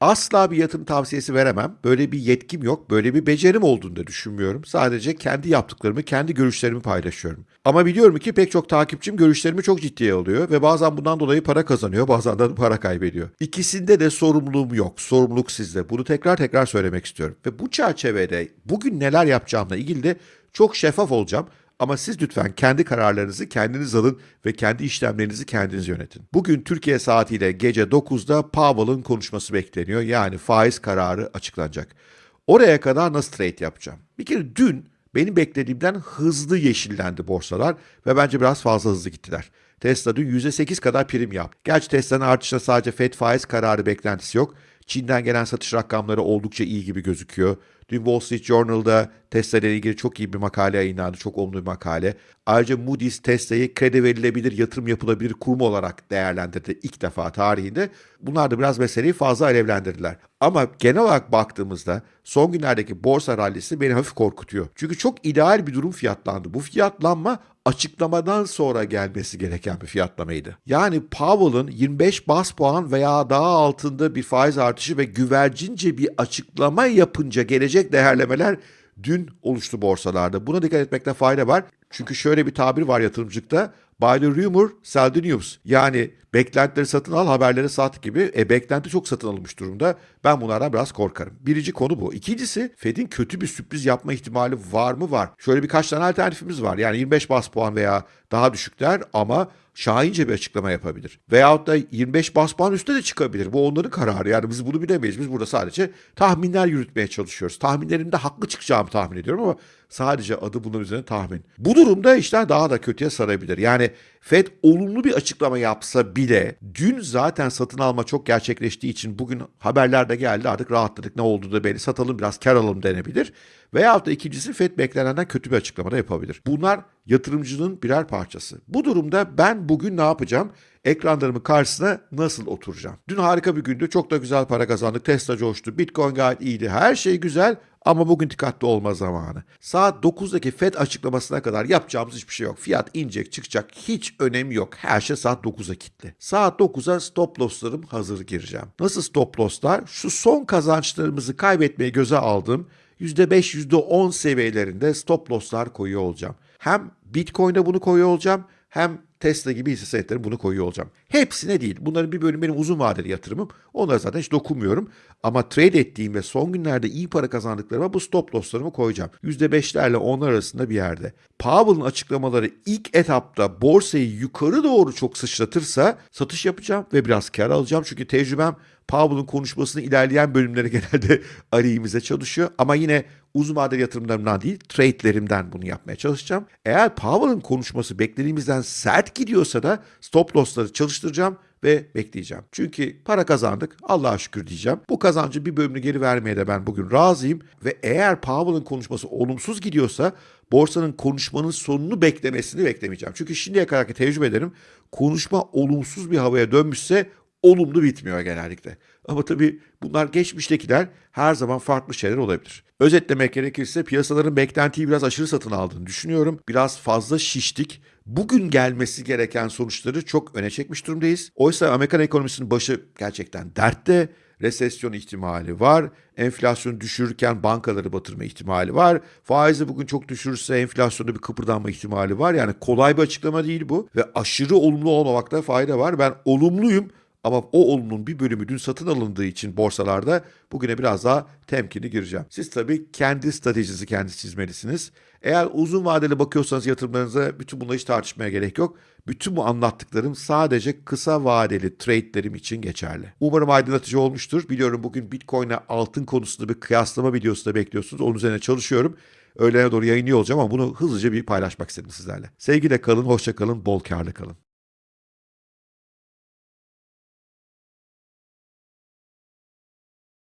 Asla bir yatırım tavsiyesi veremem. Böyle bir yetkim yok, böyle bir becerim olduğunu da düşünmüyorum. Sadece kendi yaptıklarımı, kendi görüşlerimi paylaşıyorum. Ama biliyorum ki pek çok takipçim görüşlerimi çok ciddiye alıyor ve bazen bundan dolayı para kazanıyor, bazen de para kaybediyor. İkisinde de sorumluluğum yok. Sorumluluk sizde. Bunu tekrar tekrar söylemek istiyorum. Ve bu çerçevede bugün neler yapacağımla ilgili de çok şeffaf olacağım. Ama siz lütfen kendi kararlarınızı kendiniz alın ve kendi işlemlerinizi kendiniz yönetin. Bugün Türkiye saatiyle gece 9'da Powell'ın konuşması bekleniyor. Yani faiz kararı açıklanacak. Oraya kadar nasıl trade yapacağım? Bir kere dün benim beklediğimden hızlı yeşillendi borsalar ve bence biraz fazla hızlı gittiler. Tesla dün %8 kadar prim yaptı. Gerçi Tesla'nın artışında sadece FED faiz kararı beklentisi yok. Çin'den gelen satış rakamları oldukça iyi gibi gözüküyor. Dün Wall Street Journal'da Tesla ile ilgili çok iyi bir makale yayınlandı. Çok olumlu bir makale. Ayrıca Moody's Tesla'yı kredi verilebilir, yatırım yapılabilir kurum olarak değerlendirdi ilk defa tarihinde. Bunlar da biraz meseleyi fazla alevlendirdiler. Ama genel olarak baktığımızda son günlerdeki borsa rallisi beni hafif korkutuyor. Çünkü çok ideal bir durum fiyatlandı. Bu fiyatlanma açıklamadan sonra gelmesi gereken bir fiyatlamaydı. Yani Powell'ın 25 bas puan veya daha altında bir faiz artışı ve güvercince bir açıklama yapınca gelecek değerlemeler dün oluştu borsalarda. Buna dikkat etmekte fayda var. Çünkü şöyle bir tabir var yatırımcılıkta. Buy rumor, sell the news. Yani beklentileri satın al, haberleri sat gibi. E beklenti çok satın alınmış durumda. Ben bunlardan biraz korkarım. Birinci konu bu. İkincisi Fed'in kötü bir sürpriz yapma ihtimali var mı? Var. Şöyle birkaç tane alternatifimiz var. Yani 25 bas puan veya daha düşükler ama şahince bir açıklama yapabilir. Veyahut da 25 bas puan üstüne de çıkabilir. Bu onların kararı. Yani biz bunu bilemeyiz. Biz burada sadece tahminler yürütmeye çalışıyoruz. Tahminlerimde haklı çıkacağımı tahmin ediyorum ama sadece adı bunun üzerine tahmin. Bu durumda işler daha da kötüye sarabilir. Yani Fed olumlu bir açıklama yapsa bile dün zaten satın alma çok gerçekleştiği için bugün haberlerde geldi artık rahatladık ne oldu da belli satalım biraz kar alalım denebilir. Veyahut da ikincisi FED beklenenden kötü bir açıklama da yapabilir. Bunlar yatırımcının birer parçası. Bu durumda ben bugün ne yapacağım? Ekranlarımın karşısına nasıl oturacağım? Dün harika bir gündü. Çok da güzel para kazandık. Tesla coştu. Bitcoin gayet iyiydi. Her şey güzel ama bugün dikkatli olma zamanı. Saat 9'daki FED açıklamasına kadar yapacağımız hiçbir şey yok. Fiyat inecek çıkacak hiç önemi yok. Her şey saat 9'a kilitli. Saat 9'a stop loss'larım hazır gireceğim. Nasıl stop loss'lar? Şu son kazançlarımızı kaybetmeye göze aldığım %5, %10 seviyelerinde stop loss'lar koyuyor olacağım. Hem Bitcoin'e bunu koyuyor olacağım hem Tesla gibi hisse senetleri bunu koyuyor olacağım. Hepsine değil. Bunların bir bölümü benim uzun vadeli yatırımım. Onlara zaten hiç dokunmuyorum. Ama trade ettiğim ve son günlerde iyi para kazandıklarıma bu stop losslarımı koyacağım. %5'lerle 10'lar arasında bir yerde. Powell'ın açıklamaları ilk etapta borsayı yukarı doğru çok sıçratırsa satış yapacağım ve biraz kar alacağım. Çünkü tecrübem Powell'ın konuşmasını ilerleyen bölümleri genelde arayımıza çalışıyor. Ama yine uzun vadeli yatırımlarımdan değil, trade'lerimden bunu yapmaya çalışacağım. Eğer Powell'ın konuşması beklediğimizden sert gidiyorsa da stop loss'ları çalıştıracağım ve bekleyeceğim. Çünkü para kazandık, Allah'a şükür diyeceğim. Bu kazancı bir bölümünü geri vermeye de ben bugün razıyım ve eğer Powell'ın konuşması olumsuz gidiyorsa borsanın konuşmanın sonunu beklemesini beklemeyeceğim. Çünkü şimdiye kadarki tecrübelerim konuşma olumsuz bir havaya dönmüşse olumlu bitmiyor genellikle. Ama tabii bunlar geçmiştekiler her zaman farklı şeyler olabilir. Özetlemek gerekirse piyasaların beklentiyi biraz aşırı satın aldığını düşünüyorum. Biraz fazla şiştik. Bugün gelmesi gereken sonuçları çok öne çekmiş durumdayız. Oysa Amerikan ekonomisinin başı gerçekten dertte. Resesyon ihtimali var. Enflasyonu düşürürken bankaları batırma ihtimali var. Faizi bugün çok düşürürse enflasyonda bir kıpırdanma ihtimali var. Yani kolay bir açıklama değil bu. Ve aşırı olumlu olmamakta fayda var. Ben olumluyum ama o olumlunun bir bölümü dün satın alındığı için borsalarda bugüne biraz daha temkinli gireceğim. Siz tabii kendi stratejinizi kendiniz çizmelisiniz. Eğer uzun vadeli bakıyorsanız yatırımlarınıza bütün bunları hiç tartışmaya gerek yok. Bütün bu anlattıklarım sadece kısa vadeli trade'lerim için geçerli. Umarım aydınlatıcı olmuştur. Biliyorum bugün Bitcoin ile altın konusunda bir kıyaslama videosu da bekliyorsunuz. Onun üzerine çalışıyorum. Öğlene doğru yayınlıyor olacağım ama bunu hızlıca bir paylaşmak istedim sizlerle. Sevgiyle kalın, hoşça kalın, bol karlı kalın.